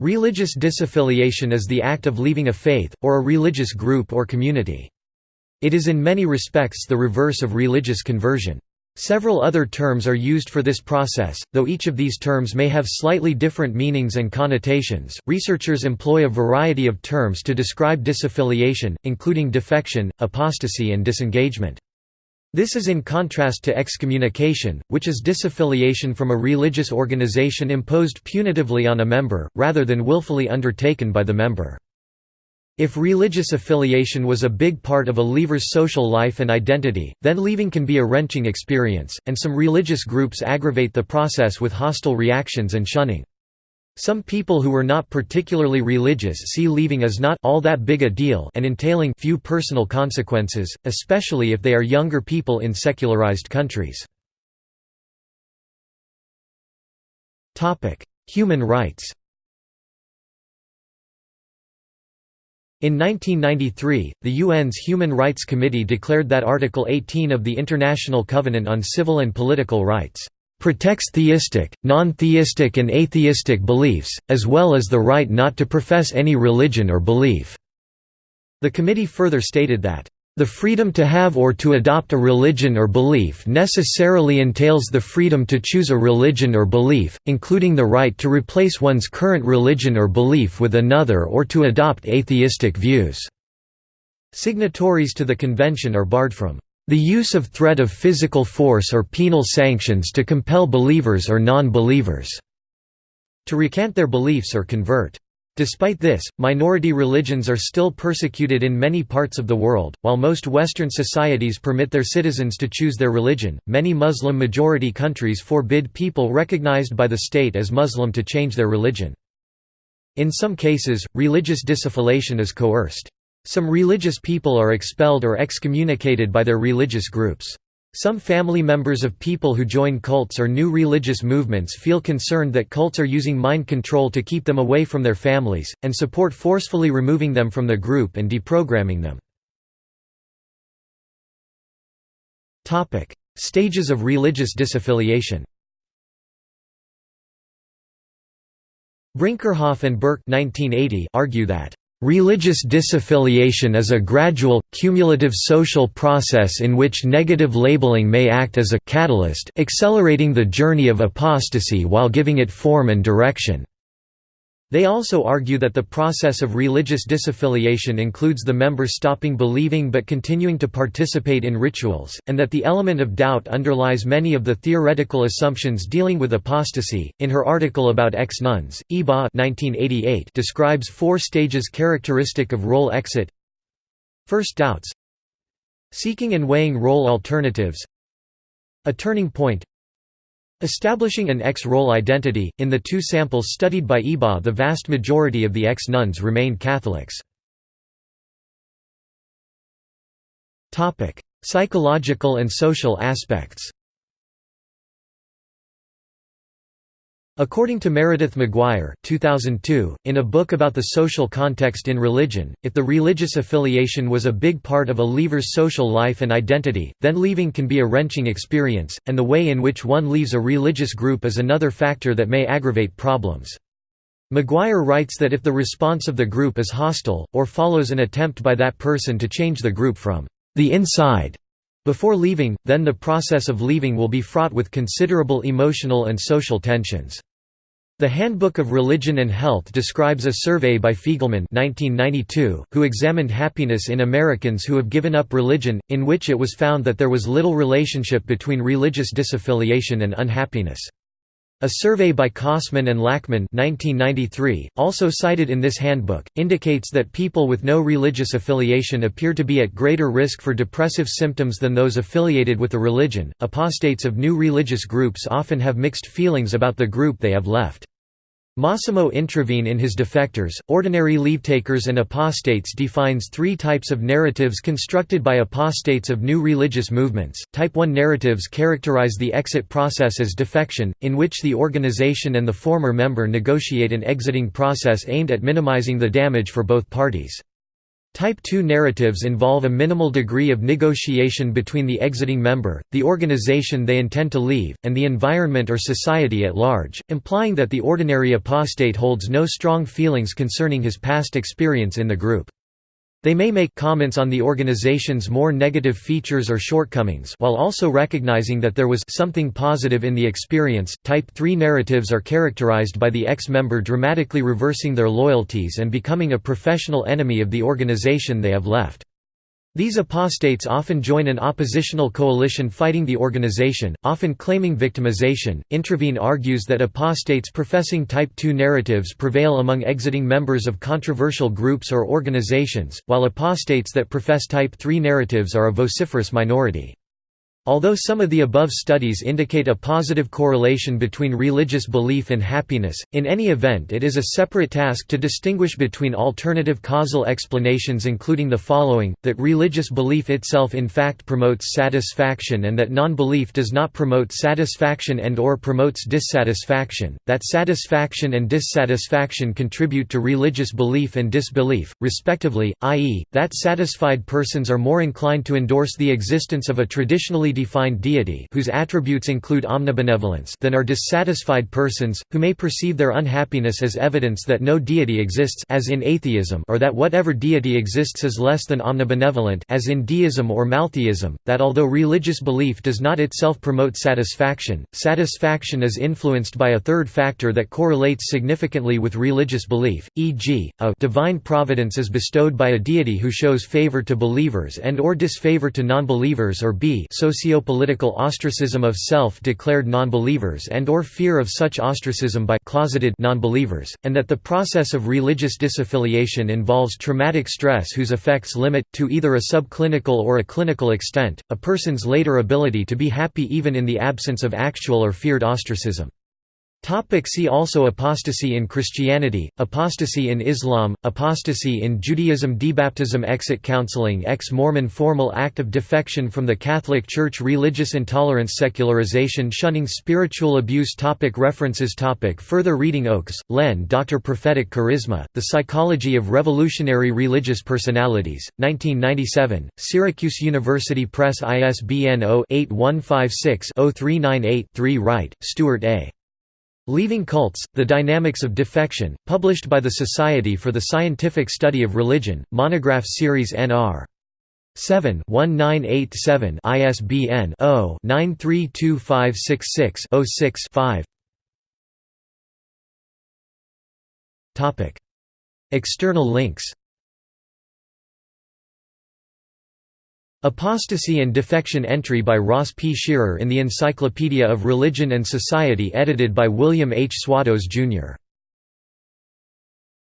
Religious disaffiliation is the act of leaving a faith, or a religious group or community. It is in many respects the reverse of religious conversion. Several other terms are used for this process, though each of these terms may have slightly different meanings and connotations. Researchers employ a variety of terms to describe disaffiliation, including defection, apostasy, and disengagement. This is in contrast to excommunication, which is disaffiliation from a religious organization imposed punitively on a member, rather than willfully undertaken by the member. If religious affiliation was a big part of a leaver's social life and identity, then leaving can be a wrenching experience, and some religious groups aggravate the process with hostile reactions and shunning. Some people who were not particularly religious see leaving as not all that big a deal and entailing few personal consequences, especially if they are younger people in secularized countries. Human rights In 1993, the UN's Human Rights Committee declared that Article 18 of the International Covenant on Civil and Political Rights protects theistic, non-theistic and atheistic beliefs, as well as the right not to profess any religion or belief." The committee further stated that, "...the freedom to have or to adopt a religion or belief necessarily entails the freedom to choose a religion or belief, including the right to replace one's current religion or belief with another or to adopt atheistic views." Signatories to the convention are barred from the use of threat of physical force or penal sanctions to compel believers or non-believers to recant their beliefs or convert. Despite this, minority religions are still persecuted in many parts of the world. While most Western societies permit their citizens to choose their religion, many Muslim majority countries forbid people recognized by the state as Muslim to change their religion. In some cases, religious disaffiliation is coerced. Some religious people are expelled or excommunicated by their religious groups. Some family members of people who join cults or new religious movements feel concerned that cults are using mind control to keep them away from their families, and support forcefully removing them from the group and deprogramming them. Stages of religious disaffiliation Brinkerhoff and Burke argue that Religious disaffiliation is a gradual, cumulative social process in which negative labeling may act as a catalyst accelerating the journey of apostasy while giving it form and direction. They also argue that the process of religious disaffiliation includes the member stopping believing but continuing to participate in rituals, and that the element of doubt underlies many of the theoretical assumptions dealing with apostasy. In her article about ex nuns, Ebaugh describes four stages characteristic of role exit. First doubts, seeking and weighing role alternatives, a turning point, Establishing an ex-role identity, in the two samples studied by Ebaugh the vast majority of the ex-nuns remained Catholics. Psychological and social aspects According to Meredith McGuire 2002, in a book about the social context in religion, if the religious affiliation was a big part of a leaver's social life and identity, then leaving can be a wrenching experience, and the way in which one leaves a religious group is another factor that may aggravate problems. McGuire writes that if the response of the group is hostile, or follows an attempt by that person to change the group from the inside before leaving, then the process of leaving will be fraught with considerable emotional and social tensions. The Handbook of Religion and Health describes a survey by Feigelman 1992, who examined happiness in Americans who have given up religion, in which it was found that there was little relationship between religious disaffiliation and unhappiness. A survey by Kosmin and Lachman 1993, also cited in this handbook, indicates that people with no religious affiliation appear to be at greater risk for depressive symptoms than those affiliated with a religion. Apostates of new religious groups often have mixed feelings about the group they have left. Massimo Introvigne in his Defectors, Ordinary Leavetakers and Apostates defines three types of narratives constructed by apostates of new religious movements. Type 1 narratives characterize the exit process as defection, in which the organization and the former member negotiate an exiting process aimed at minimizing the damage for both parties. Type 2 narratives involve a minimal degree of negotiation between the exiting member, the organization they intend to leave, and the environment or society at large, implying that the ordinary apostate holds no strong feelings concerning his past experience in the group. They may make comments on the organization's more negative features or shortcomings while also recognizing that there was something positive in the experience. Type 3 narratives are characterized by the ex-member dramatically reversing their loyalties and becoming a professional enemy of the organization they have left. These apostates often join an oppositional coalition fighting the organization, often claiming victimization. Introvigne argues that apostates professing Type 2 narratives prevail among exiting members of controversial groups or organizations, while apostates that profess Type 3 narratives are a vociferous minority. Although some of the above studies indicate a positive correlation between religious belief and happiness, in any event it is a separate task to distinguish between alternative causal explanations including the following, that religious belief itself in fact promotes satisfaction and that non-belief does not promote satisfaction and or promotes dissatisfaction, that satisfaction and dissatisfaction contribute to religious belief and disbelief, respectively, i.e., that satisfied persons are more inclined to endorse the existence of a traditionally defined deity whose attributes include omnibenevolence than are dissatisfied persons, who may perceive their unhappiness as evidence that no deity exists as in atheism or that whatever deity exists is less than omnibenevolent as in deism or maltheism, that although religious belief does not itself promote satisfaction, satisfaction is influenced by a third factor that correlates significantly with religious belief, e.g., a divine providence is bestowed by a deity who shows favor to believers and or disfavor to non-believers or b socio socio-political ostracism of self-declared nonbelievers and or fear of such ostracism by closeted nonbelievers, and that the process of religious disaffiliation involves traumatic stress whose effects limit, to either a subclinical or a clinical extent, a person's later ability to be happy even in the absence of actual or feared ostracism. Topic see also Apostasy in Christianity, Apostasy in Islam, Apostasy in Judaism Debaptism Exit counseling Ex-Mormon Formal act of defection from the Catholic Church Religious intolerance Secularization Shunning spiritual abuse topic References topic Further reading Oakes, Len Dr. Prophetic Charisma, The Psychology of Revolutionary Religious Personalities, 1997, Syracuse University Press ISBN 0-8156-0398-3 Wright, Stuart A. Leaving Cults, The Dynamics of Defection, published by the Society for the Scientific Study of Religion, Monograph Series Nr. 7 1987 ISBN 0-932566-06-5 External links Apostasy and Defection entry by Ross P. Scherer in the Encyclopedia of Religion and Society edited by William H. Swatos, Jr.